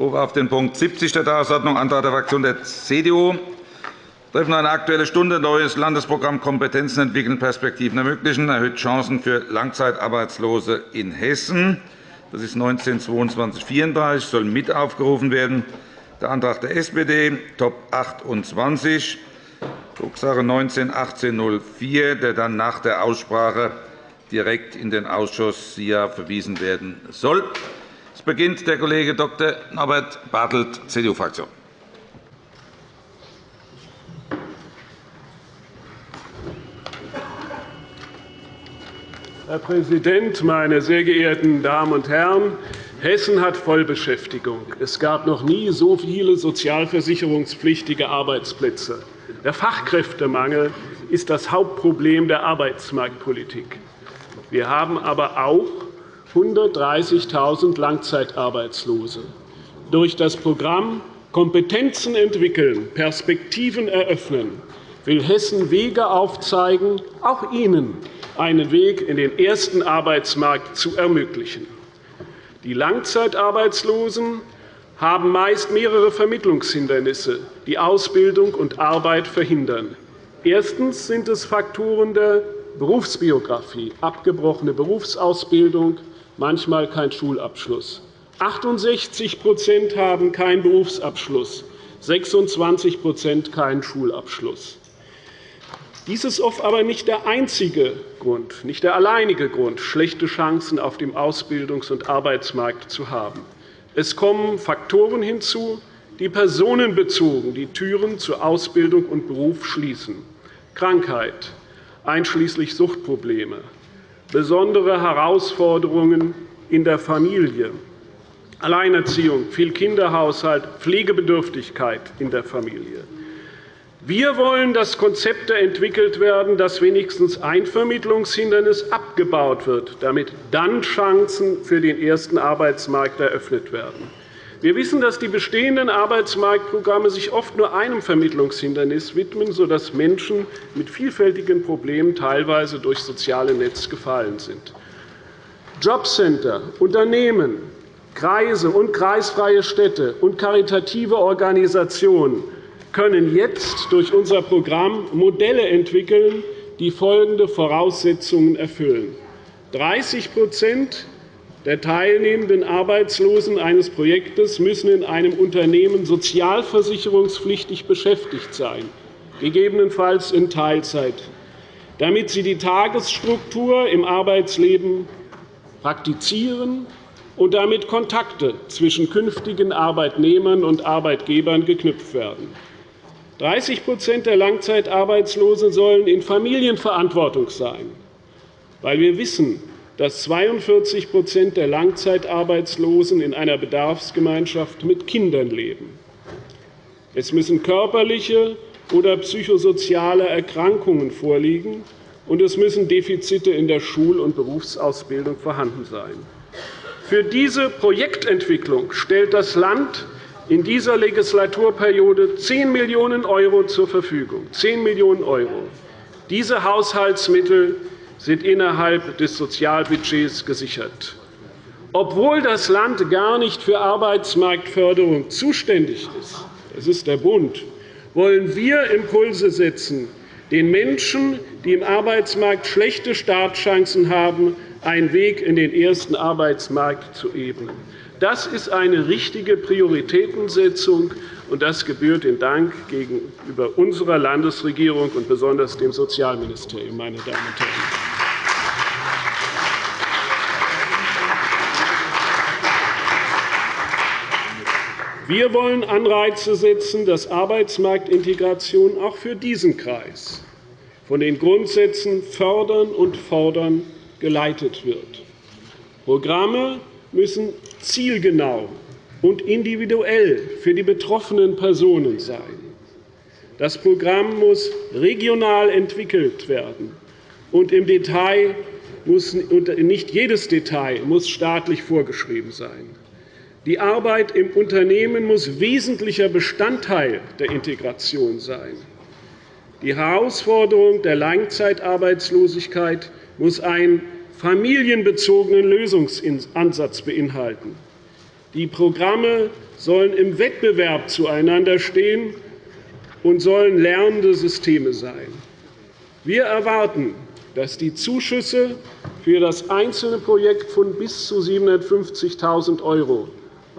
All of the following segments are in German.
Rufe auf den Punkt 70 der Tagesordnung Antrag der Fraktion der CDU Treffen eine Aktuelle Stunde neues Landesprogramm Kompetenzen entwickeln, Perspektiven ermöglichen, erhöht Chancen für Langzeitarbeitslose in Hessen. Das ist 192234 soll mit aufgerufen werden. Der Antrag der SPD, Top 28, Drucksache 19-1804, der dann nach der Aussprache direkt in den Ausschuss SIA verwiesen werden soll. Es beginnt der Kollege Dr. Norbert Bartelt, CDU-Fraktion. Herr Präsident, meine sehr geehrten Damen und Herren! Hessen hat Vollbeschäftigung. Es gab noch nie so viele sozialversicherungspflichtige Arbeitsplätze. Der Fachkräftemangel ist das Hauptproblem der Arbeitsmarktpolitik. Wir haben aber auch 130.000 Langzeitarbeitslose. Durch das Programm Kompetenzen entwickeln, Perspektiven eröffnen will Hessen Wege aufzeigen, auch Ihnen einen Weg in den ersten Arbeitsmarkt zu ermöglichen. Die Langzeitarbeitslosen haben meist mehrere Vermittlungshindernisse, die Ausbildung und Arbeit verhindern. Erstens sind es Faktoren der Berufsbiografie, abgebrochene Berufsausbildung, manchmal kein Schulabschluss. 68% haben keinen Berufsabschluss, 26% keinen Schulabschluss. Dies ist oft aber nicht der einzige Grund, nicht der alleinige Grund, schlechte Chancen auf dem Ausbildungs- und Arbeitsmarkt zu haben. Es kommen Faktoren hinzu, die personenbezogen die Türen zu Ausbildung und Beruf schließen. Krankheit, einschließlich Suchtprobleme, besondere Herausforderungen in der Familie, Alleinerziehung, viel Kinderhaushalt, Pflegebedürftigkeit in der Familie. Wir wollen, dass Konzepte entwickelt werden, dass wenigstens ein Vermittlungshindernis abgebaut wird, damit dann Chancen für den ersten Arbeitsmarkt eröffnet werden. Wir wissen, dass die bestehenden Arbeitsmarktprogramme sich oft nur einem Vermittlungshindernis widmen, sodass Menschen mit vielfältigen Problemen teilweise durch soziale Netz gefallen sind. Jobcenter, Unternehmen, Kreise und kreisfreie Städte und karitative Organisationen können jetzt durch unser Programm Modelle entwickeln, die folgende Voraussetzungen erfüllen. 30 der teilnehmenden Arbeitslosen eines Projektes müssen in einem Unternehmen sozialversicherungspflichtig beschäftigt sein, gegebenenfalls in Teilzeit, damit sie die Tagesstruktur im Arbeitsleben praktizieren und damit Kontakte zwischen künftigen Arbeitnehmern und Arbeitgebern geknüpft werden. 30% der Langzeitarbeitslosen sollen in Familienverantwortung sein, weil wir wissen, dass 42% der Langzeitarbeitslosen in einer Bedarfsgemeinschaft mit Kindern leben. Es müssen körperliche oder psychosoziale Erkrankungen vorliegen, und es müssen Defizite in der Schul- und Berufsausbildung vorhanden sein. Für diese Projektentwicklung stellt das Land in dieser Legislaturperiode 10 Millionen € zur Verfügung. 10 Millionen €. Diese Haushaltsmittel sind innerhalb des Sozialbudgets gesichert. Obwohl das Land gar nicht für Arbeitsmarktförderung zuständig ist, das ist der Bund, wollen wir Impulse setzen, den Menschen, die im Arbeitsmarkt schlechte Startchancen haben, einen Weg in den ersten Arbeitsmarkt zu ebnen. Das ist eine richtige Prioritätensetzung, und das gebührt den Dank gegenüber unserer Landesregierung und besonders dem Sozialministerium. Meine Damen und Herren. Wir wollen Anreize setzen, dass Arbeitsmarktintegration auch für diesen Kreis von den Grundsätzen fördern und fordern geleitet wird. Programme müssen zielgenau und individuell für die betroffenen Personen sein. Das Programm muss regional entwickelt werden, und im Detail muss, nicht jedes Detail muss staatlich vorgeschrieben sein. Die Arbeit im Unternehmen muss wesentlicher Bestandteil der Integration sein. Die Herausforderung der Langzeitarbeitslosigkeit muss ein familienbezogenen Lösungsansatz beinhalten. Die Programme sollen im Wettbewerb zueinander stehen und sollen lernende Systeme sein. Wir erwarten, dass die Zuschüsse für das einzelne Projekt von bis zu 750.000 €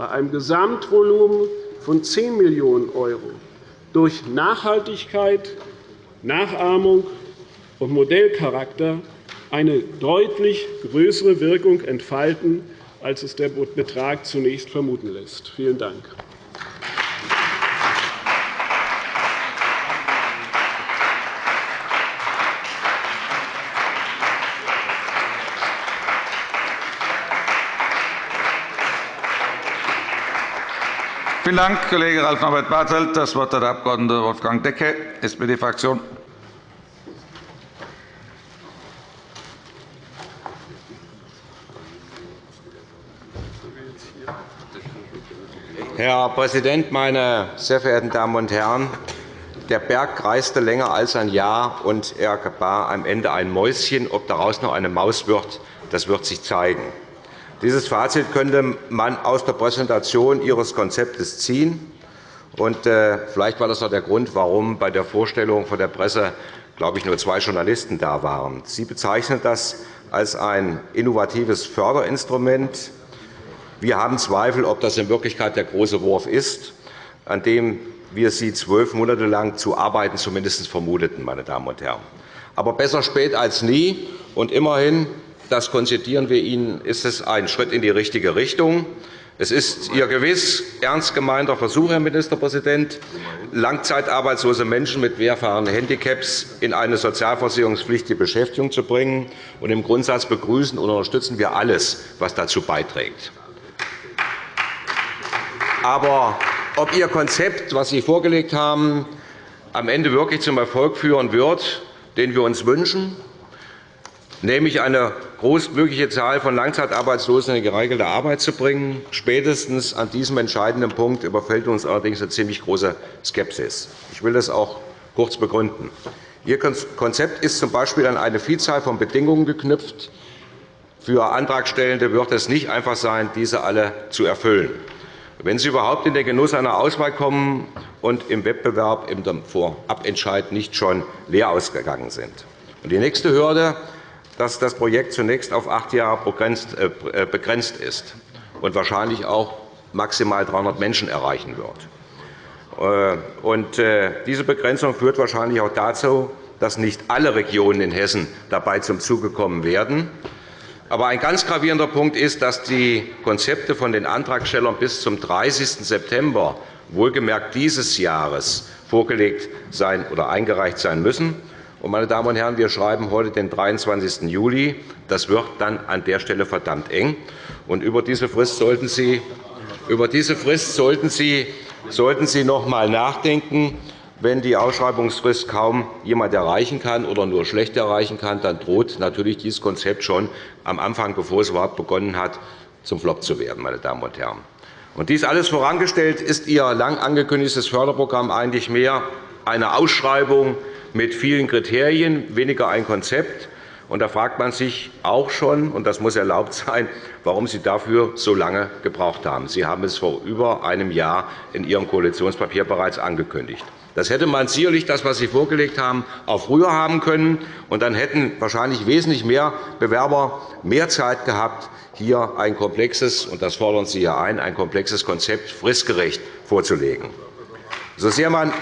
bei einem Gesamtvolumen von 10 Millionen € durch Nachhaltigkeit, Nachahmung und Modellcharakter eine deutlich größere Wirkung entfalten, als es der Betrag zunächst vermuten lässt. Vielen Dank. Vielen Dank, Kollege Ralf Norbert Bartelt. Das Wort hat der Abg. Wolfgang Decke, SPD-Fraktion. Herr Präsident, meine sehr verehrten Damen und Herren! Der Berg reiste länger als ein Jahr, und er gebar am Ende ein Mäuschen. Ob daraus noch eine Maus wird, das wird sich zeigen. Dieses Fazit könnte man aus der Präsentation Ihres Konzeptes ziehen. Und, äh, vielleicht war das auch der Grund, warum bei der Vorstellung vor der Presse glaube ich, nur zwei Journalisten da waren. Sie bezeichnen das als ein innovatives Förderinstrument. Wir haben Zweifel, ob das in Wirklichkeit der große Wurf ist, an dem wir Sie zwölf Monate lang zu arbeiten zumindest vermuteten. Meine Damen und Herren. Aber besser spät als nie. Und immerhin das konzedieren wir Ihnen, ist es ein Schritt in die richtige Richtung. Es ist Ihr gewiss ernst gemeinter Versuch, Herr Ministerpräsident, langzeitarbeitslose Menschen mit mehrfachen Handicaps in eine sozialversicherungspflichtige Beschäftigung zu bringen. Im Grundsatz begrüßen und unterstützen wir alles, was dazu beiträgt. Aber ob Ihr Konzept, das Sie vorgelegt haben, am Ende wirklich zum Erfolg führen wird, den wir uns wünschen, nämlich eine großmögliche Zahl von Langzeitarbeitslosen in die geregelte Arbeit zu bringen. Spätestens an diesem entscheidenden Punkt überfällt uns allerdings eine ziemlich große Skepsis. Ich will das auch kurz begründen. Ihr Konzept ist z.B. an eine Vielzahl von Bedingungen geknüpft. Für Antragstellende wird es nicht einfach sein, diese alle zu erfüllen. Wenn Sie überhaupt in den Genuss einer Auswahl kommen und im Wettbewerb im Vorabentscheid nicht schon leer ausgegangen sind. Die nächste Hürde dass das Projekt zunächst auf acht Jahre äh, begrenzt ist und wahrscheinlich auch maximal 300 Menschen erreichen wird. Äh, äh, diese Begrenzung führt wahrscheinlich auch dazu, dass nicht alle Regionen in Hessen dabei zum Zuge kommen werden. Aber ein ganz gravierender Punkt ist, dass die Konzepte von den Antragstellern bis zum 30. September wohlgemerkt dieses Jahres vorgelegt sein oder eingereicht sein müssen. Meine Damen und Herren, wir schreiben heute den 23. Juli. Das wird dann an der Stelle verdammt eng. Über diese Frist sollten Sie, über diese Frist sollten Sie, sollten Sie noch einmal nachdenken. Wenn die Ausschreibungsfrist kaum jemand erreichen kann oder nur schlecht erreichen kann, dann droht natürlich dieses Konzept schon am Anfang, bevor es überhaupt begonnen hat, zum Flop zu werden. Meine Damen und Herren. Und dies alles vorangestellt ist Ihr lang angekündigtes Förderprogramm eigentlich mehr eine Ausschreibung mit vielen Kriterien, weniger ein Konzept. Und da fragt man sich auch schon, und das muss erlaubt sein, warum Sie dafür so lange gebraucht haben. Sie haben es vor über einem Jahr in Ihrem Koalitionspapier bereits angekündigt. Das hätte man sicherlich, das, was Sie vorgelegt haben, auch früher haben können. Und dann hätten wahrscheinlich wesentlich mehr Bewerber mehr Zeit gehabt, hier ein komplexes, und das fordern Sie hier ein, ein komplexes Konzept fristgerecht vorzulegen. So sehr man,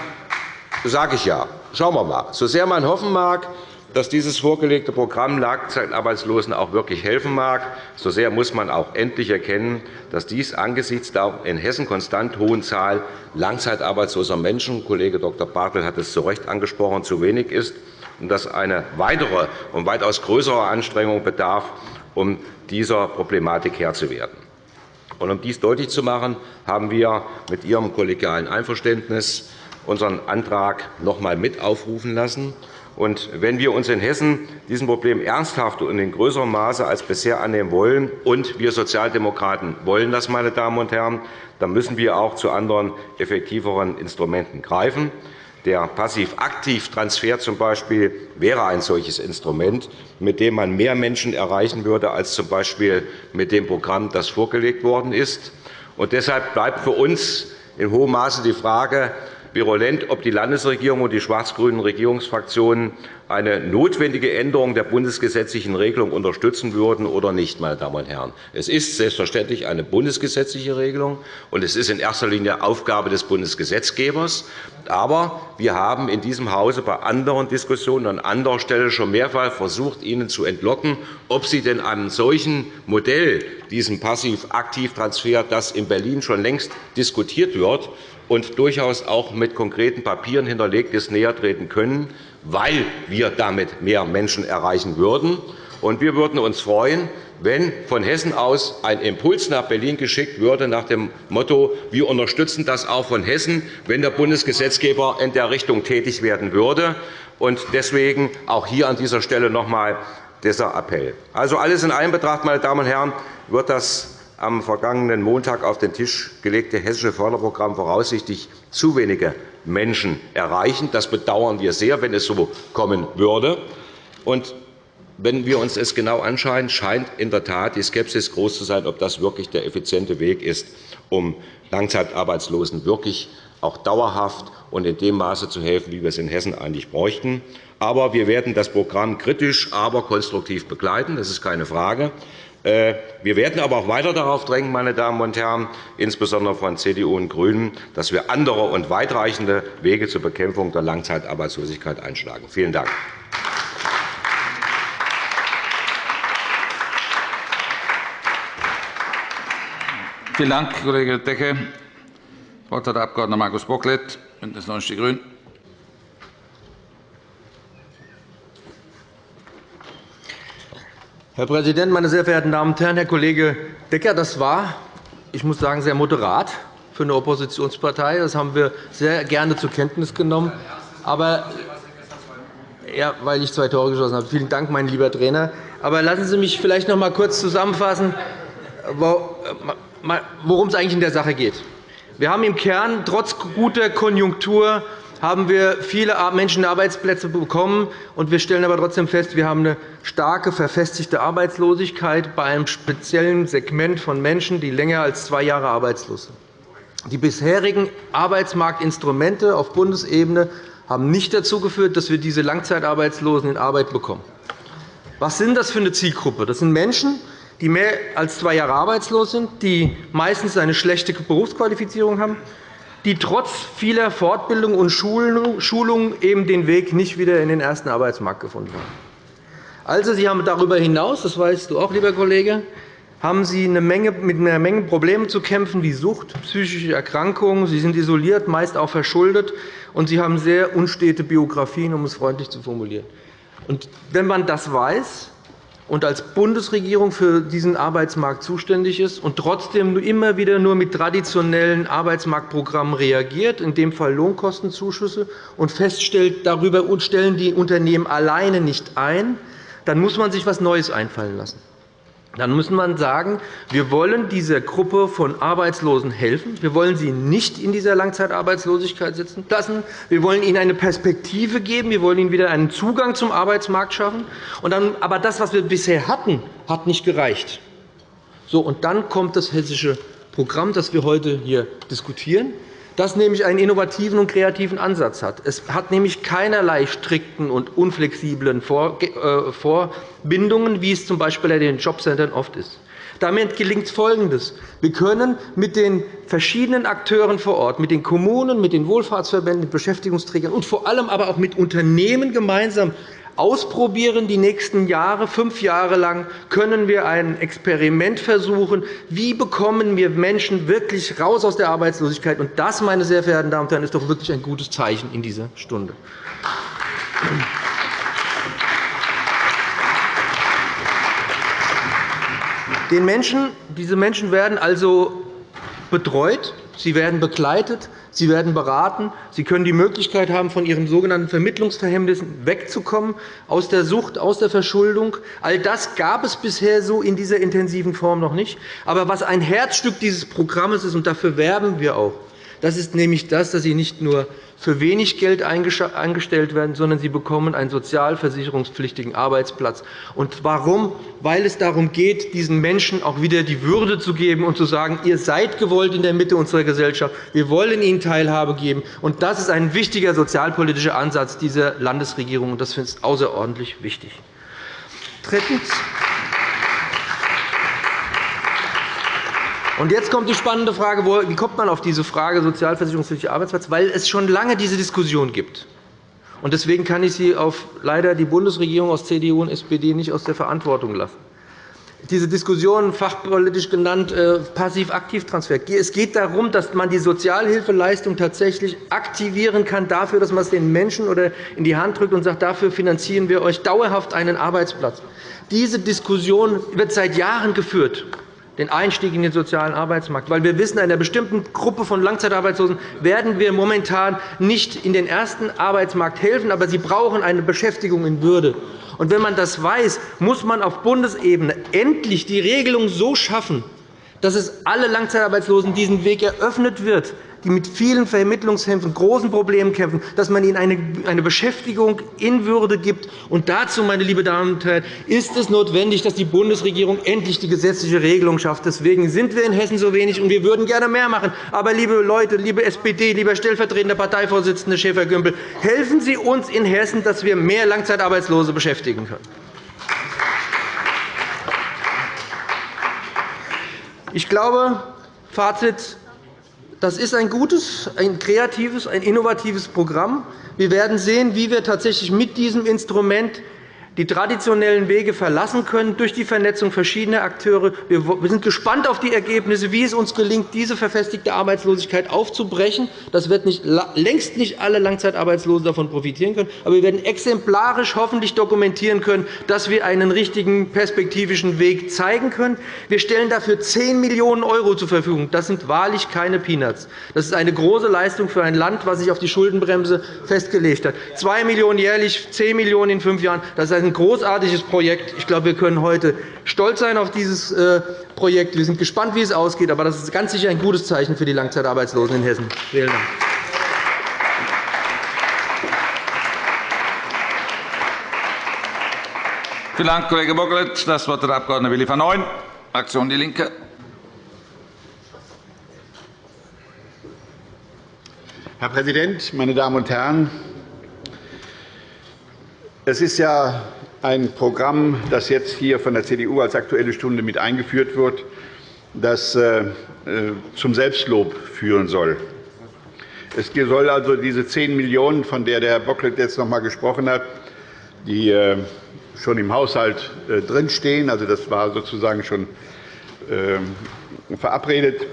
sage ich ja, Schauen wir mal. So sehr man hoffen mag, dass dieses vorgelegte Programm Langzeitarbeitslosen auch wirklich helfen mag, so sehr muss man auch endlich erkennen, dass dies angesichts der in Hessen konstant hohen Zahl langzeitarbeitsloser Menschen – Kollege Dr. Bartel hat es zu Recht angesprochen – zu wenig ist und dass eine weitere und weitaus größere Anstrengung bedarf, um dieser Problematik Herr zu werden. Um dies deutlich zu machen, haben wir mit Ihrem kollegialen Einverständnis unseren Antrag noch einmal mit aufrufen lassen. Und wenn wir uns in Hessen diesem Problem ernsthaft und in größerem Maße als bisher annehmen wollen, und wir Sozialdemokraten wollen das, meine Damen und Herren, dann müssen wir auch zu anderen, effektiveren Instrumenten greifen. Der Passiv-Aktiv-Transfer z.B. wäre ein solches Instrument, mit dem man mehr Menschen erreichen würde als z.B. mit dem Programm, das vorgelegt worden ist. deshalb bleibt für uns in hohem Maße die Frage, virulent, ob die Landesregierung und die schwarz-grünen Regierungsfraktionen eine notwendige Änderung der bundesgesetzlichen Regelung unterstützen würden oder nicht. Meine Damen und Herren. Es ist selbstverständlich eine bundesgesetzliche Regelung, und es ist in erster Linie Aufgabe des Bundesgesetzgebers. Aber wir haben in diesem Hause bei anderen Diskussionen an anderer Stelle schon mehrfach versucht, Ihnen zu entlocken, ob Sie denn einem solchen Modell, diesem Passiv-Aktiv-Transfer, das in Berlin schon längst diskutiert wird, und durchaus auch mit konkreten Papieren hinterlegt ist, nähertreten können, weil wir damit mehr Menschen erreichen würden. wir würden uns freuen, wenn von Hessen aus ein Impuls nach Berlin geschickt würde nach dem Motto, wir unterstützen das auch von Hessen, wenn der Bundesgesetzgeber in der Richtung tätig werden würde. Deswegen auch hier an dieser Stelle noch einmal dieser Appell. Also alles in allem betrachtet, meine Damen und Herren, wird das am vergangenen Montag auf den Tisch gelegte hessische Förderprogramm voraussichtlich zu wenige Menschen erreichen. Das bedauern wir sehr, wenn es so kommen würde. Und wenn wir uns es genau anschauen, scheint in der Tat die Skepsis groß zu sein, ob das wirklich der effiziente Weg ist, um Langzeitarbeitslosen wirklich auch dauerhaft und in dem Maße zu helfen, wie wir es in Hessen eigentlich bräuchten. Aber wir werden das Programm kritisch, aber konstruktiv begleiten. Das ist keine Frage. Äh, wir werden aber auch weiter darauf drängen, meine Damen und Herren, insbesondere von CDU und GRÜNEN, dass wir andere und weitreichende Wege zur Bekämpfung der Langzeitarbeitslosigkeit einschlagen. Vielen Dank. Vielen Dank, Kollege Decke. Das Wort hat der Abg. Markus Bocklet, BÜNDNIS 90 die GRÜNEN. Herr Präsident, meine sehr verehrten Damen und Herren! Herr Kollege Decker, das war, ich muss sagen, sehr moderat für eine Oppositionspartei. Das haben wir sehr gerne zur Kenntnis genommen. Aber ja, weil ich zwei Tore geschossen habe. Vielen Dank, mein lieber Trainer. Aber lassen Sie mich vielleicht noch einmal kurz zusammenfassen, worum es eigentlich in der Sache geht. Wir haben im Kern trotz guter Konjunktur haben wir viele Menschen Arbeitsplätze bekommen. und Wir stellen aber trotzdem fest, wir haben eine starke, verfestigte Arbeitslosigkeit bei einem speziellen Segment von Menschen, die länger als zwei Jahre arbeitslos sind. Die bisherigen Arbeitsmarktinstrumente auf Bundesebene haben nicht dazu geführt, dass wir diese Langzeitarbeitslosen in Arbeit bekommen. Was sind das für eine Zielgruppe? Das sind Menschen, die mehr als zwei Jahre arbeitslos sind, die meistens eine schlechte Berufsqualifizierung haben, die trotz vieler Fortbildung und Schulungen eben den Weg nicht wieder in den ersten Arbeitsmarkt gefunden haben. Also, Sie haben darüber hinaus, das weißt du auch, lieber Kollege, haben Sie eine Menge, mit einer Menge Problemen zu kämpfen, wie Sucht, psychische Erkrankungen. Sie sind isoliert, meist auch verschuldet, und Sie haben sehr unstete Biografien, um es freundlich zu formulieren. Und wenn man das weiß, und als Bundesregierung für diesen Arbeitsmarkt zuständig ist und trotzdem immer wieder nur mit traditionellen Arbeitsmarktprogrammen reagiert, in dem Fall Lohnkostenzuschüsse, und feststellt, darüber stellen die Unternehmen alleine nicht ein, dann muss man sich etwas Neues einfallen lassen. Dann muss man sagen, wir wollen dieser Gruppe von Arbeitslosen helfen. Wir wollen sie nicht in dieser Langzeitarbeitslosigkeit sitzen lassen. Wir wollen ihnen eine Perspektive geben. Wir wollen ihnen wieder einen Zugang zum Arbeitsmarkt schaffen. Aber das, was wir bisher hatten, hat nicht gereicht. So, und dann kommt das hessische Programm, das wir heute hier diskutieren das nämlich einen innovativen und kreativen Ansatz hat. Es hat nämlich keinerlei strikten und unflexiblen äh, Vorbindungen, wie es z. B. bei den Jobcentern oft ist. Damit gelingt Folgendes. Wir können mit den verschiedenen Akteuren vor Ort, mit den Kommunen, mit den Wohlfahrtsverbänden, mit Beschäftigungsträgern und vor allem aber auch mit Unternehmen gemeinsam ausprobieren. Die nächsten Jahre, fünf Jahre lang, können wir ein Experiment versuchen. Wie bekommen wir Menschen wirklich raus aus der Arbeitslosigkeit? Und das, meine sehr verehrten Damen und Herren, ist doch wirklich ein gutes Zeichen in dieser Stunde. Den Menschen, diese Menschen werden also betreut, sie werden begleitet, Sie werden beraten. Sie können die Möglichkeit haben, von Ihren sogenannten Vermittlungsverhängnissen wegzukommen, aus der Sucht, aus der Verschuldung. All das gab es bisher so in dieser intensiven Form noch nicht. Aber was ein Herzstück dieses Programms ist, und dafür werben wir auch, Das ist nämlich das, dass sie nicht nur für wenig Geld eingestellt werden, sondern sie bekommen einen sozialversicherungspflichtigen Arbeitsplatz. Und warum? Weil es darum geht, diesen Menschen auch wieder die Würde zu geben und zu sagen, ihr seid gewollt in der Mitte unserer Gesellschaft, wir wollen ihnen Teilhabe geben. Und das ist ein wichtiger sozialpolitischer Ansatz dieser Landesregierung, und das finde ich außerordentlich wichtig. Drittens. Und jetzt kommt die spannende Frage, wie kommt man auf diese Frage sozialversicherungspflichtiger Arbeitsplatz? Weil es schon lange diese Diskussion gibt. Und deswegen kann ich Sie auf leider die Bundesregierung aus CDU und SPD nicht aus der Verantwortung lassen. Diese Diskussion, fachpolitisch genannt, äh, Passiv-Aktiv-Transfer. Es geht darum, dass man die Sozialhilfeleistung tatsächlich aktivieren kann, dafür, dass man es den Menschen oder in die Hand drückt und sagt, dafür finanzieren wir euch dauerhaft einen Arbeitsplatz. Diese Diskussion wird seit Jahren geführt den Einstieg in den sozialen Arbeitsmarkt. Weil wir wissen, einer bestimmten Gruppe von Langzeitarbeitslosen werden wir momentan nicht in den ersten Arbeitsmarkt helfen, aber sie brauchen eine Beschäftigung in Würde. Und wenn man das weiß, muss man auf Bundesebene endlich die Regelung so schaffen, dass es alle Langzeitarbeitslosen diesen Weg eröffnet wird, die mit vielen Vermittlungshilfen, großen Problemen kämpfen, dass man ihnen eine Beschäftigung in Würde gibt. Und dazu, meine lieben Damen und Herren, ist es notwendig, dass die Bundesregierung endlich die gesetzliche Regelung schafft. Deswegen sind wir in Hessen so wenig, und wir würden gerne mehr machen. Aber, liebe Leute, liebe SPD, lieber stellvertretender Parteivorsitzender Schäfer-Gümbel, helfen Sie uns in Hessen, dass wir mehr Langzeitarbeitslose beschäftigen können. Ich glaube, Fazit das ist ein gutes, ein kreatives, ein innovatives Programm. Wir werden sehen, wie wir tatsächlich mit diesem Instrument die traditionellen Wege verlassen können durch die Vernetzung verschiedener Akteure. Wir sind gespannt auf die Ergebnisse, wie es uns gelingt, diese verfestigte Arbeitslosigkeit aufzubrechen. Das wird nicht, längst nicht alle Langzeitarbeitslosen davon profitieren können. Aber wir werden exemplarisch hoffentlich dokumentieren können, dass wir einen richtigen perspektivischen Weg zeigen können. Wir stellen dafür 10 Millionen € zur Verfügung. Das sind wahrlich keine Peanuts. Das ist eine große Leistung für ein Land, das sich auf die Schuldenbremse festgelegt hat. 2 Millionen € jährlich, 10 Millionen € in fünf Jahren. Das ist ein großartiges Projekt. Ich glaube, wir können heute stolz sein auf dieses äh, Projekt. Wir sind gespannt, wie es ausgeht. Aber das ist ganz sicher ein gutes Zeichen für die Langzeitarbeitslosen in Hessen. Vielen Dank. Vielen Dank, Kollege Bocklet. Das Wort hat der Abg. Willi van Neuen, Fraktion DIE LINKE. Herr Präsident, meine Damen und Herren! Es ist ja ein Programm, das jetzt hier von der CDU als Aktuelle Stunde mit eingeführt wird, das äh, zum Selbstlob führen soll. Es soll also diese 10 Millionen €, von der Herr Bocklet jetzt noch einmal gesprochen hat, die äh, schon im Haushalt äh, drinstehen, also das war sozusagen schon verabredet,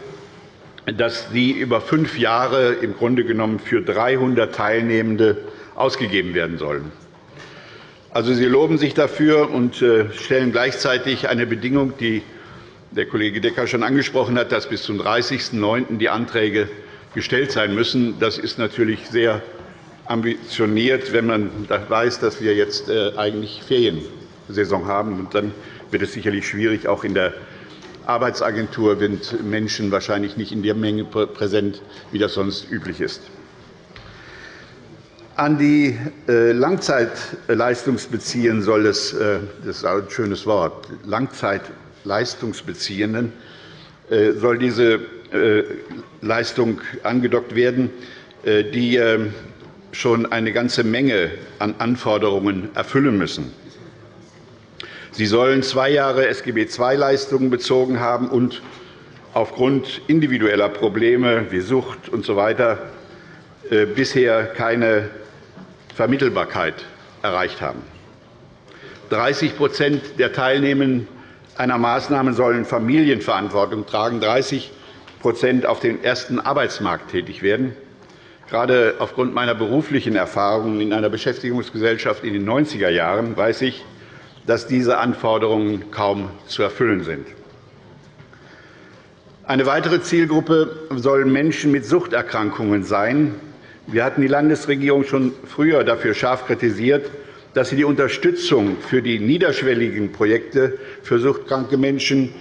dass die über fünf Jahre im Grunde genommen für 300 Teilnehmende ausgegeben werden sollen. Also, Sie loben sich dafür und äh, stellen gleichzeitig eine Bedingung, die der Kollege Decker schon angesprochen hat, dass bis zum 30.09. die Anträge gestellt sein müssen. Das ist natürlich sehr ambitioniert, wenn man weiß, dass wir jetzt äh, eigentlich Feriensaison haben. Dann wird es sicherlich schwierig. Auch in der Arbeitsagentur sind Menschen wahrscheinlich nicht in der Menge präsent, wie das sonst üblich ist an die äh, Langzeitleistungsbeziehenden soll es, äh, das ist ein schönes Wort, Langzeitleistungsbeziehenden äh, soll diese Leistung angedockt werden, die schon eine ganze Menge an Anforderungen erfüllen müssen. Sie sollen zwei Jahre SGB-II-Leistungen bezogen haben und aufgrund individueller Probleme wie Sucht usw. So bisher keine Vermittelbarkeit erreicht haben. 30% der Teilnehmenden einer Maßnahme sollen Familienverantwortung tragen, 30% auf dem ersten Arbeitsmarkt tätig werden. Gerade aufgrund meiner beruflichen Erfahrungen in einer Beschäftigungsgesellschaft in den 90er Jahren weiß ich, dass diese Anforderungen kaum zu erfüllen sind. Eine weitere Zielgruppe sollen Menschen mit Suchterkrankungen sein, wir hatten die Landesregierung schon früher dafür scharf kritisiert, dass sie die Unterstützung für die niederschwelligen Projekte für suchtkranke Menschen,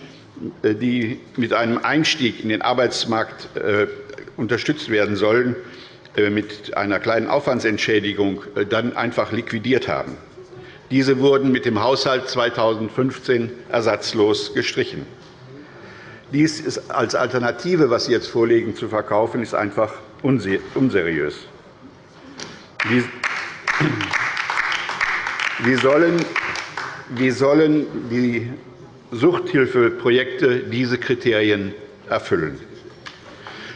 äh, die mit einem Einstieg in den Arbeitsmarkt äh, unterstützt werden sollen, äh, mit einer kleinen Aufwandsentschädigung dann einfach liquidiert haben. Diese wurden mit dem Haushalt 2015 ersatzlos gestrichen. Dies als Alternative, was Sie jetzt vorlegen, zu verkaufen, ist einfach unseriös. Wie sollen, wie sollen die Suchthilfeprojekte diese Kriterien erfüllen?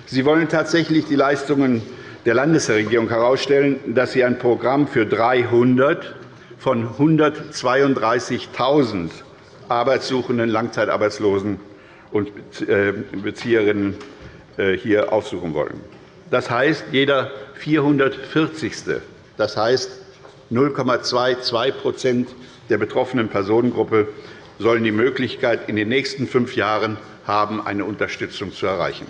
Sie wollen tatsächlich die Leistungen der Landesregierung herausstellen, dass sie ein Programm für 300 von 132.000 Arbeitssuchenden, Langzeitarbeitslosen und äh, Bezieherinnen äh, hier aufsuchen wollen. Das heißt, jeder 440. Das heißt, 0,22% der betroffenen Personengruppe sollen die Möglichkeit in den nächsten fünf Jahren haben, eine Unterstützung zu erreichen.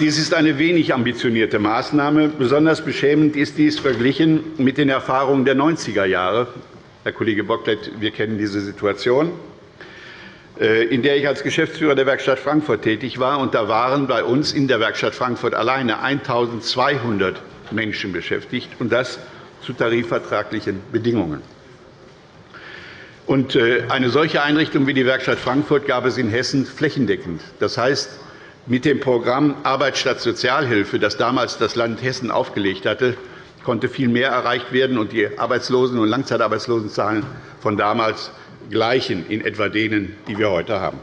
Dies ist eine wenig ambitionierte Maßnahme. Besonders beschämend ist dies verglichen mit den Erfahrungen der 90er Jahre. Herr Kollege Bocklet, wir kennen diese Situation, in der ich als Geschäftsführer der Werkstatt Frankfurt tätig war. Da waren bei uns in der Werkstatt Frankfurt alleine 1.200 Menschen beschäftigt, und das zu tarifvertraglichen Bedingungen. Äh, eine solche Einrichtung wie die Werkstatt Frankfurt gab es in Hessen flächendeckend. Das heißt, mit dem Programm Arbeit statt Sozialhilfe, das damals das Land Hessen aufgelegt hatte, konnte viel mehr erreicht werden, und die Arbeitslosen- und Langzeitarbeitslosenzahlen von damals gleichen in etwa denen, die wir heute haben.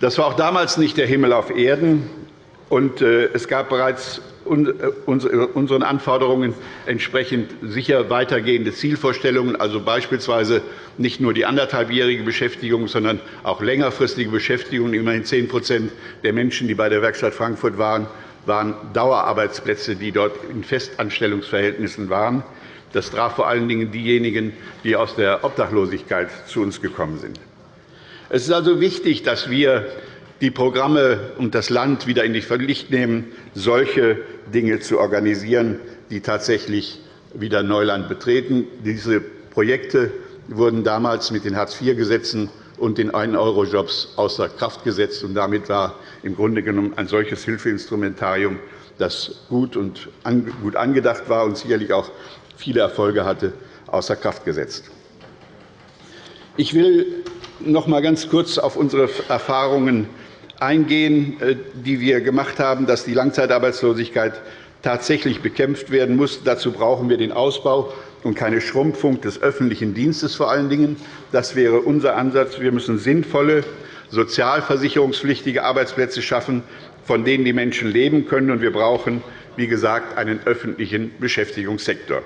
Das war auch damals nicht der Himmel auf Erden, und äh, es gab bereits äh, unseren Anforderungen entsprechend sicher weitergehende Zielvorstellungen, also beispielsweise nicht nur die anderthalbjährige Beschäftigung, sondern auch längerfristige Beschäftigung. Immerhin 10% der Menschen, die bei der Werkstatt Frankfurt waren, waren Dauerarbeitsplätze, die dort in Festanstellungsverhältnissen waren. Das traf vor allen Dingen diejenigen, die aus der Obdachlosigkeit zu uns gekommen sind. Es ist also wichtig, dass wir die Programme und das Land wieder in die Pflicht nehmen, solche Dinge zu organisieren, die tatsächlich wieder Neuland betreten. Diese Projekte wurden damals mit den Hartz-IV-Gesetzen und den 1-Euro-Jobs außer Kraft gesetzt. Und damit war im Grunde genommen ein solches Hilfeinstrumentarium, das gut, und gut angedacht war und sicherlich auch viele Erfolge hatte, außer Kraft gesetzt. Ich will noch einmal ganz kurz auf unsere Erfahrungen eingehen, äh, die wir gemacht haben, dass die Langzeitarbeitslosigkeit tatsächlich bekämpft werden muss. Dazu brauchen wir den Ausbau und keine Schrumpfung des öffentlichen Dienstes vor allen Dingen. Das wäre unser Ansatz. Wir müssen sinnvolle, sozialversicherungspflichtige Arbeitsplätze schaffen, von denen die Menschen leben können. Und wir brauchen, wie gesagt, einen öffentlichen Beschäftigungssektor.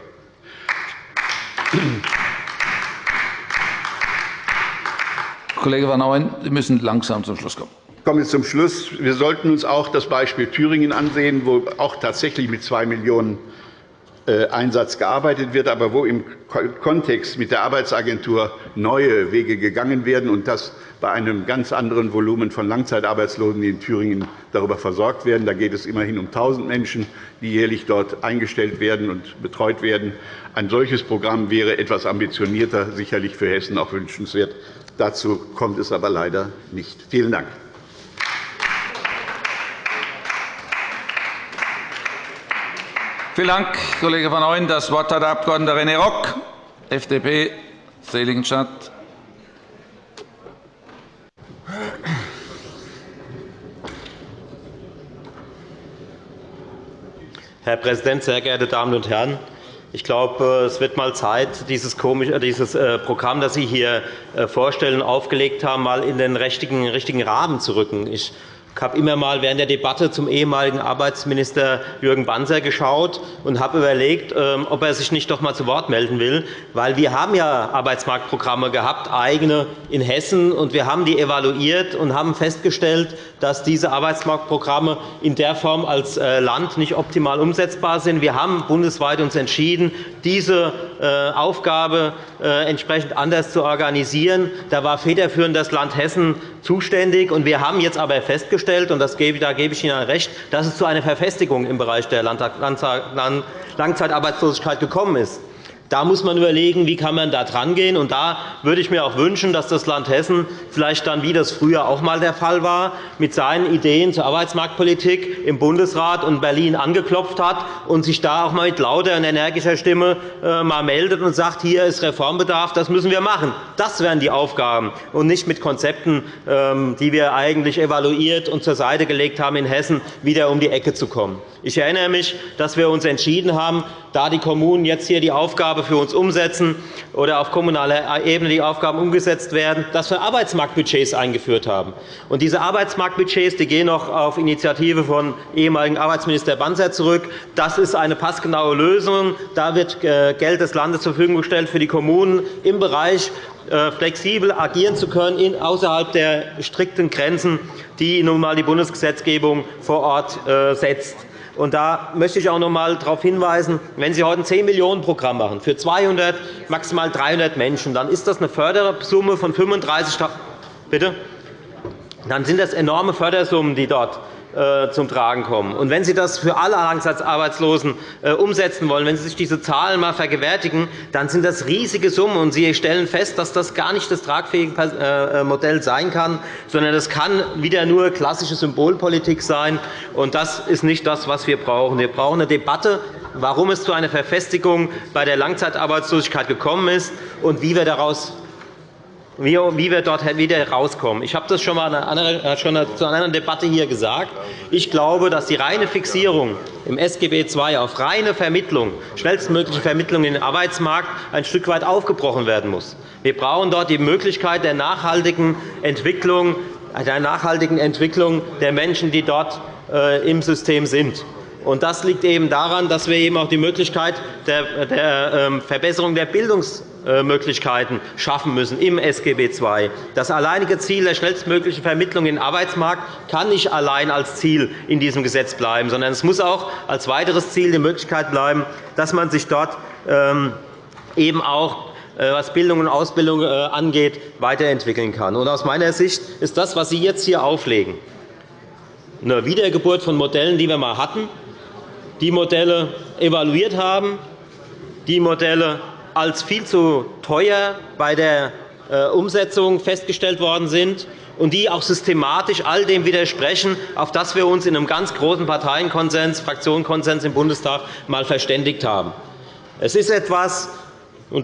Kollege Van Ooyen, Sie müssen langsam zum Schluss kommen. Ich komme zum Schluss. Wir sollten uns auch das Beispiel Thüringen ansehen, wo auch tatsächlich mit 2 Millionen Einsatz gearbeitet wird, aber wo im Kontext mit der Arbeitsagentur neue Wege gegangen werden, und das bei einem ganz anderen Volumen von Langzeitarbeitslosen, die in Thüringen darüber versorgt werden. Da geht es immerhin um 1.000 Menschen, die jährlich dort eingestellt werden und betreut werden. Ein solches Programm wäre etwas ambitionierter, sicherlich für Hessen auch wünschenswert. Dazu kommt es aber leider nicht. Vielen Dank. Vielen Dank, Kollege van Ooyen. Das Wort hat der Abg. René Rock, FDP, Seligenstadt. Herr Präsident, sehr geehrte Damen und Herren! Ich glaube, es wird mal Zeit, dieses, äh, Programm, das Sie hier äh, vorstellen, aufgelegt haben, mal in den richtigen Rahmen zu rücken. Ich ich habe immer einmal während der Debatte zum ehemaligen Arbeitsminister Jürgen Banzer geschaut und habe überlegt, ähm, ob er sich nicht doch einmal zu Wort melden will. Weil wir haben ja Arbeitsmarktprogramme gehabt, eigene in Hessen, und wir haben die evaluiert und haben festgestellt, dass diese Arbeitsmarktprogramme in der Form als äh, Land nicht optimal umsetzbar sind. Wir haben bundesweit uns entschieden, diese Aufgabe äh, entsprechend anders zu organisieren. Da war federführend das Land Hessen zuständig. Wir haben jetzt aber festgestellt, und da gebe ich Ihnen recht, dass es zu einer Verfestigung im Bereich der Langzeitarbeitslosigkeit gekommen ist. Da muss man überlegen, wie kann man da drangehen. Und da würde ich mir auch wünschen, dass das Land Hessen vielleicht dann, wie das früher auch einmal der Fall war, mit seinen Ideen zur Arbeitsmarktpolitik im Bundesrat und Berlin angeklopft hat und sich da auch einmal mit lauter und energischer Stimme äh, mal meldet und sagt, hier ist Reformbedarf, das müssen wir machen. Das wären die Aufgaben, und nicht mit Konzepten, ähm, die wir eigentlich evaluiert und zur Seite gelegt haben, in Hessen wieder um die Ecke zu kommen. Ich erinnere mich, dass wir uns entschieden haben, da die Kommunen jetzt hier die Aufgabe für uns umsetzen oder auf kommunaler Ebene die Aufgaben umgesetzt werden, dass wir Arbeitsmarktbudgets eingeführt haben. Und diese Arbeitsmarktbudgets die gehen noch auf Initiative von ehemaligen Arbeitsminister Banzer zurück. Das ist eine passgenaue Lösung. Da wird äh, Geld des Landes zur Verfügung gestellt für die Kommunen im Bereich äh, flexibel agieren zu können, außerhalb der strikten Grenzen, die nun einmal die Bundesgesetzgebung vor Ort äh, setzt. Und da möchte ich auch noch einmal darauf hinweisen, wenn Sie heute ein 10 Millionen Programm machen für 200, maximal 300 Menschen, dann ist das eine Fördersumme von 35.000 Bitte? Dann sind das enorme Fördersummen, die dort zum Tragen kommen. Und wenn Sie das für alle Langzeitarbeitslosen äh, umsetzen wollen, wenn Sie sich diese Zahlen einmal vergewärtigen, dann sind das riesige Summen. Und Sie stellen fest, dass das gar nicht das tragfähige äh, Modell sein kann, sondern das kann wieder nur klassische Symbolpolitik sein. Und das ist nicht das, was wir brauchen. Wir brauchen eine Debatte, warum es zu einer Verfestigung bei der Langzeitarbeitslosigkeit gekommen ist und wie wir daraus wie wir dort wieder herauskommen. Ich habe das schon einmal äh, schon zu einer anderen Debatte hier gesagt. Ich glaube, dass die reine Fixierung im SGB II auf reine Vermittlung, schnellstmögliche Vermittlung in den Arbeitsmarkt ein Stück weit aufgebrochen werden muss. Wir brauchen dort die Möglichkeit der nachhaltigen Entwicklung, der nachhaltigen Entwicklung der Menschen, die dort äh, im System sind. Das liegt eben daran, dass wir eben auch die Möglichkeit der ähm, Verbesserung der Bildungs Möglichkeiten schaffen müssen im SGB II. Das alleinige Ziel der schnellstmöglichen Vermittlung in den Arbeitsmarkt kann nicht allein als Ziel in diesem Gesetz bleiben, sondern es muss auch als weiteres Ziel die Möglichkeit bleiben, dass man sich dort ähm, eben auch äh, was Bildung und Ausbildung äh, angeht, weiterentwickeln kann. Aus meiner Sicht ist das, was Sie jetzt hier auflegen, eine Wiedergeburt von Modellen, die wir einmal hatten, die Modelle evaluiert haben, die Modelle als viel zu teuer bei der äh, Umsetzung festgestellt worden sind und die auch systematisch all dem widersprechen, auf das wir uns in einem ganz großen Parteienkonsens, Fraktionenkonsens im Bundestag einmal verständigt haben. Es ist etwas,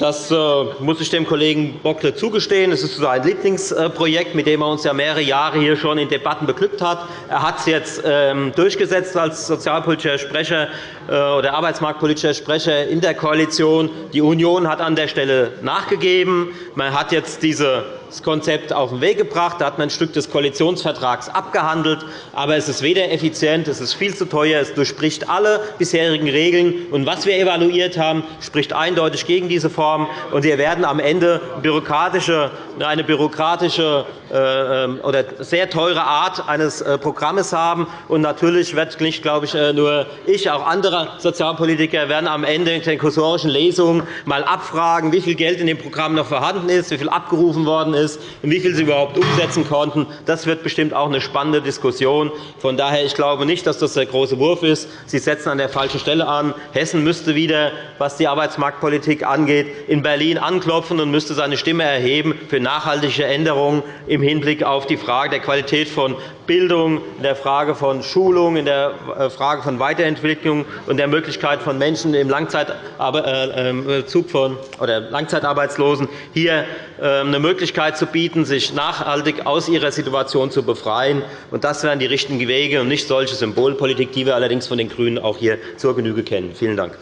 das äh, muss ich dem Kollegen Bockle zugestehen. Es ist sein Lieblingsprojekt, mit dem er uns ja mehrere Jahre hier schon in Debatten beglückt hat. Er hat es jetzt ähm, durchgesetzt als sozialpolitischer Sprecher äh, oder arbeitsmarktpolitischer Sprecher in der Koalition. Die Union hat an der Stelle nachgegeben. Man hat jetzt diese das Konzept auf den Weg gebracht. Da hat man ein Stück des Koalitionsvertrags abgehandelt. Aber es ist weder effizient, es ist viel zu teuer, es durchbricht alle bisherigen Regeln. Und was wir evaluiert haben, spricht eindeutig gegen diese Form. Und wir werden am Ende bürokratische, eine bürokratische äh, ähm, oder sehr teure Art eines äh, Programms haben. Und natürlich wird nicht, glaube ich, äh, nur ich, auch andere Sozialpolitiker werden am Ende in den kursorischen Lesungen mal abfragen, wie viel Geld in dem Programm noch vorhanden ist, wie viel abgerufen worden ist und wie viel sie überhaupt umsetzen konnten. Das wird bestimmt auch eine spannende Diskussion. Von daher ich glaube nicht, dass das der große Wurf ist. Sie setzen an der falschen Stelle an. Hessen müsste wieder, was die Arbeitsmarktpolitik angeht, in Berlin anklopfen und müsste seine Stimme erheben für nachhaltige Änderungen im Hinblick auf die Frage der Qualität von Bildung, in der Frage von Schulung, in der äh, Frage von Weiterentwicklung und der Möglichkeit von Menschen im Langzeitabzug äh, von, oder Langzeitarbeitslosen hier ähm, eine Möglichkeit zu bieten, sich nachhaltig aus ihrer Situation zu befreien. Das wären die richtigen Wege und nicht solche Symbolpolitik, die wir allerdings von den GRÜNEN auch hier zur Genüge kennen. Vielen Dank.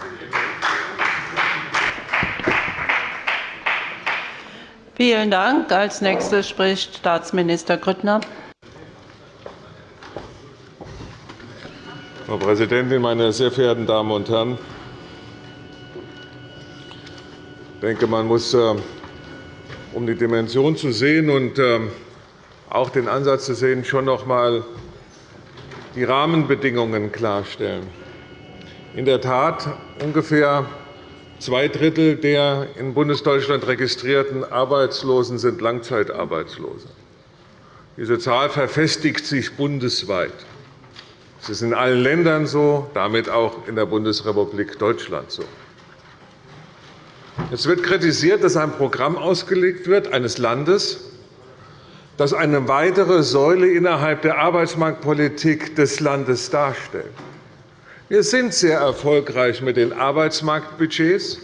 Vielen Dank. Als Nächster spricht Staatsminister Grüttner. Frau Präsidentin, meine sehr verehrten Damen und Herren! Ich denke, man muss, äh, um die Dimension zu sehen und ähm, auch den Ansatz zu sehen, schon noch einmal die Rahmenbedingungen klarstellen. In der Tat ungefähr zwei Drittel der in Bundesdeutschland registrierten Arbeitslosen sind Langzeitarbeitslose. Diese Zahl verfestigt sich bundesweit. Es ist in allen Ländern so, damit auch in der Bundesrepublik Deutschland so. Es wird kritisiert, dass ein Programm ausgelegt wird eines Landes, das eine weitere Säule innerhalb der Arbeitsmarktpolitik des Landes darstellt. Wir sind sehr erfolgreich mit den Arbeitsmarktbudgets,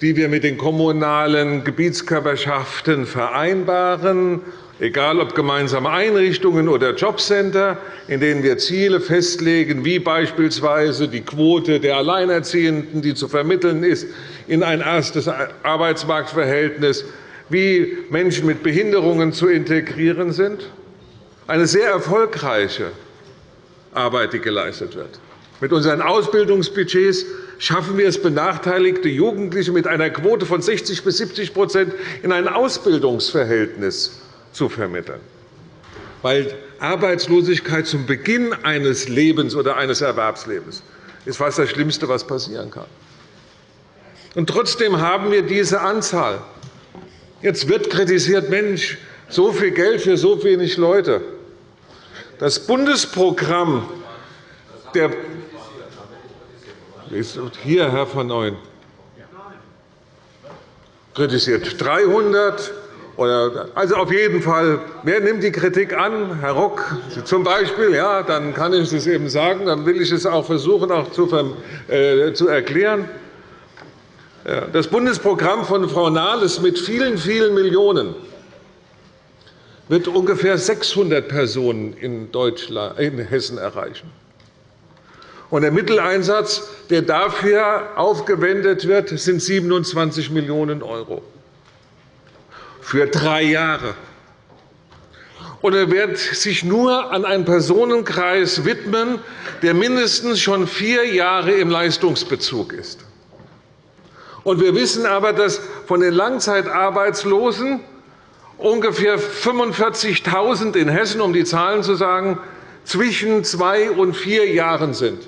die wir mit den kommunalen Gebietskörperschaften vereinbaren, egal ob gemeinsame Einrichtungen oder Jobcenter, in denen wir Ziele festlegen, wie beispielsweise die Quote der Alleinerziehenden, die zu vermitteln ist, in ein erstes Arbeitsmarktverhältnis, wie Menschen mit Behinderungen zu integrieren sind. Eine sehr erfolgreiche Arbeit, die geleistet wird. Mit unseren Ausbildungsbudgets schaffen wir es, benachteiligte Jugendliche mit einer Quote von 60 bis 70% in ein Ausbildungsverhältnis zu vermitteln. Weil Arbeitslosigkeit zum Beginn eines Lebens oder eines Erwerbslebens ist fast das Schlimmste, was passieren kann. Und trotzdem haben wir diese Anzahl. Jetzt wird kritisiert, Mensch, so viel Geld für so wenig Leute. Das Bundesprogramm der hier, Herr von Neuen, kritisiert 300 also auf jeden Fall, wer nimmt die Kritik an? Herr Rock zum Beispiel, ja, dann kann ich es eben sagen. Dann will ich es auch versuchen auch zu, äh, zu erklären. Das Bundesprogramm von Frau Nahles mit vielen, vielen Millionen wird ungefähr 600 Personen in, Deutschland, in Hessen erreichen. Und der Mitteleinsatz, der dafür aufgewendet wird, sind 27 Millionen € für drei Jahre. Und er wird sich nur an einen Personenkreis widmen, der mindestens schon vier Jahre im Leistungsbezug ist. Und wir wissen aber, dass von den Langzeitarbeitslosen ungefähr 45.000 in Hessen, um die Zahlen zu sagen, zwischen zwei und vier Jahren sind.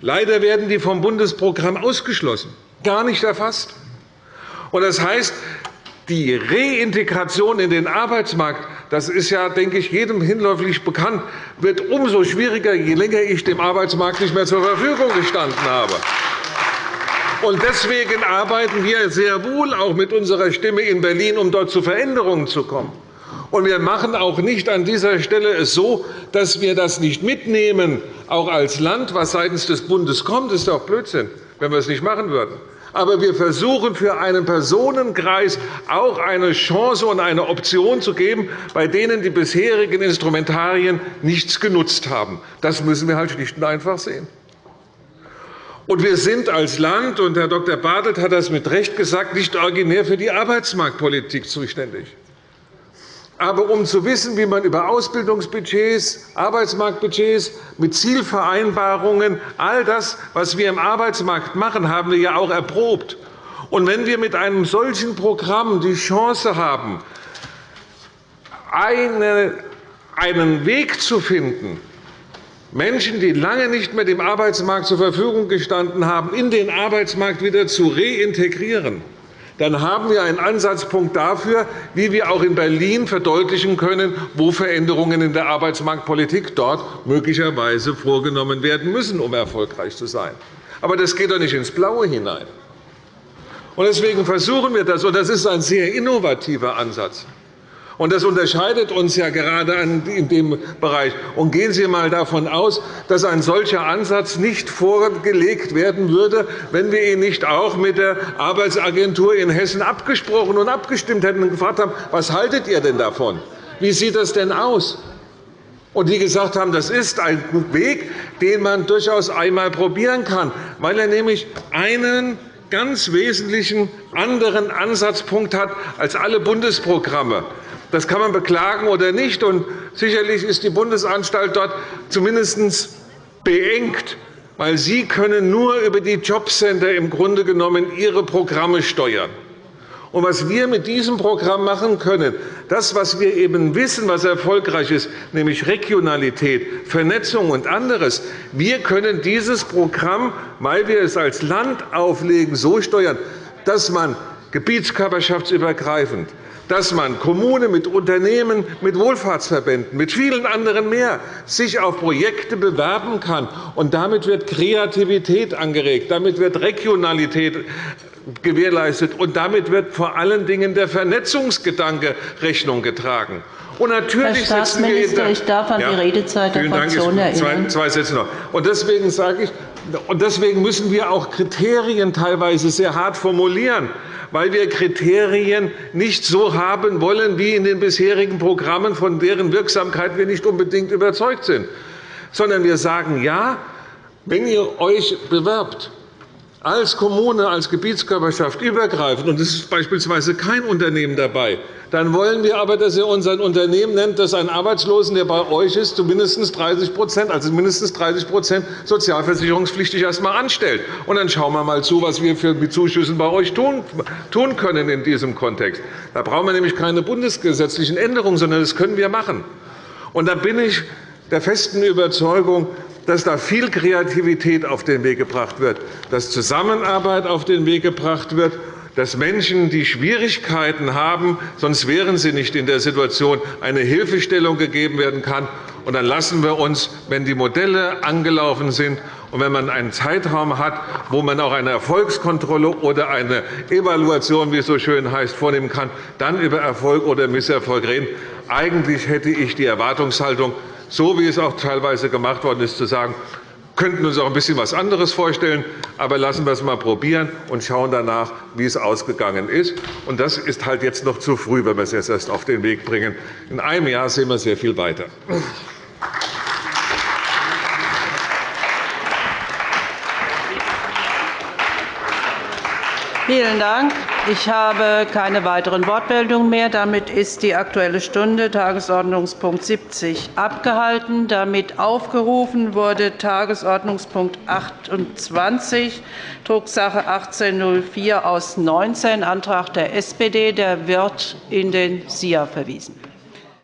Leider werden die vom Bundesprogramm ausgeschlossen, gar nicht erfasst. Das heißt, die Reintegration in den Arbeitsmarkt, das ist ja, denke ich, jedem hinläufig bekannt, wird umso schwieriger, je länger ich dem Arbeitsmarkt nicht mehr zur Verfügung gestanden habe. Deswegen arbeiten wir sehr wohl auch mit unserer Stimme in Berlin, um dort zu Veränderungen zu kommen. Und wir machen auch nicht an dieser Stelle es so, dass wir das nicht mitnehmen, auch als Land, was seitens des Bundes kommt. Das ist doch Blödsinn, wenn wir es nicht machen würden. Aber wir versuchen, für einen Personenkreis auch eine Chance und eine Option zu geben, bei denen die bisherigen Instrumentarien nichts genutzt haben. Das müssen wir halt schlicht und einfach sehen. Und wir sind als Land, und Herr Dr. Bartelt hat das mit Recht gesagt, nicht originär für die Arbeitsmarktpolitik zuständig. Aber um zu wissen, wie man über Ausbildungsbudgets, Arbeitsmarktbudgets mit Zielvereinbarungen, all das, was wir im Arbeitsmarkt machen, haben wir ja auch erprobt. Und wenn wir mit einem solchen Programm die Chance haben, einen Weg zu finden, Menschen, die lange nicht mehr dem Arbeitsmarkt zur Verfügung gestanden haben, in den Arbeitsmarkt wieder zu reintegrieren, dann haben wir einen Ansatzpunkt dafür, wie wir auch in Berlin verdeutlichen können, wo Veränderungen in der Arbeitsmarktpolitik dort möglicherweise vorgenommen werden müssen, um erfolgreich zu sein. Aber das geht doch nicht ins Blaue hinein. Deswegen versuchen wir das, und das ist ein sehr innovativer Ansatz. Und das unterscheidet uns ja gerade in dem Bereich. Und gehen Sie einmal davon aus, dass ein solcher Ansatz nicht vorgelegt werden würde, wenn wir ihn nicht auch mit der Arbeitsagentur in Hessen abgesprochen und abgestimmt hätten und gefragt haben, was haltet ihr denn davon? Wie sieht das denn aus? Und die gesagt haben, das ist ein Weg, den man durchaus einmal probieren kann, weil er nämlich einen ganz wesentlichen anderen Ansatzpunkt hat als alle Bundesprogramme. Das kann man beklagen oder nicht. Und sicherlich ist die Bundesanstalt dort zumindest beengt, weil Sie können nur über die Jobcenter im Grunde genommen Ihre Programme steuern. Und was wir mit diesem Programm machen können, das, was wir eben wissen, was erfolgreich ist, nämlich Regionalität, Vernetzung und anderes, wir können dieses Programm, weil wir es als Land auflegen, so steuern, dass man gebietskörperschaftsübergreifend dass man Kommunen mit Unternehmen, mit Wohlfahrtsverbänden, mit vielen anderen mehr sich auf Projekte bewerben kann. Und damit wird Kreativität angeregt, damit wird Regionalität gewährleistet, und damit wird vor allen Dingen der Vernetzungsgedanke Rechnung getragen. Und natürlich Herr Staatsminister, ich darf an die Redezeit der Fraktion erinnern. Zwei Sätze noch. Und deswegen sage ich, und deswegen müssen wir auch Kriterien teilweise sehr hart formulieren, weil wir Kriterien nicht so haben wollen wie in den bisherigen Programmen, von deren Wirksamkeit wir nicht unbedingt überzeugt sind, sondern wir sagen, ja, wenn ihr euch bewerbt, als Kommune, als Gebietskörperschaft übergreifend, und es ist beispielsweise kein Unternehmen dabei, dann wollen wir aber, dass ihr uns ein Unternehmen nennt, das einen Arbeitslosen, der bei euch ist, zu mindestens 30% also mindestens 30% sozialversicherungspflichtig erst einmal anstellt. Und dann schauen wir einmal zu, was wir mit Zuschüssen bei euch tun können in diesem Kontext. Da brauchen wir nämlich keine bundesgesetzlichen Änderungen, sondern das können wir machen. Und da bin ich der festen Überzeugung, dass da viel Kreativität auf den Weg gebracht wird, dass Zusammenarbeit auf den Weg gebracht wird, dass Menschen, die Schwierigkeiten haben, sonst wären sie nicht in der Situation, eine Hilfestellung gegeben werden kann. Und dann lassen wir uns, wenn die Modelle angelaufen sind und wenn man einen Zeitraum hat, wo man auch eine Erfolgskontrolle oder eine Evaluation, wie es so schön heißt, vornehmen kann, dann über Erfolg oder Misserfolg reden. Eigentlich hätte ich die Erwartungshaltung, so wie es auch teilweise gemacht worden ist, zu sagen, könnten uns auch ein bisschen etwas anderes vorstellen, aber lassen wir es einmal probieren und schauen danach, wie es ausgegangen ist. Und das ist halt jetzt noch zu früh, wenn wir es jetzt erst auf den Weg bringen. In einem Jahr sehen wir sehr viel weiter. Vielen Dank. Ich habe keine weiteren Wortmeldungen mehr. Damit ist die Aktuelle Stunde, Tagesordnungspunkt 70, abgehalten. Damit aufgerufen wurde Tagesordnungspunkt 28, Drucksache 1804 aus 19, Antrag der SPD. Der wird in den SIA verwiesen.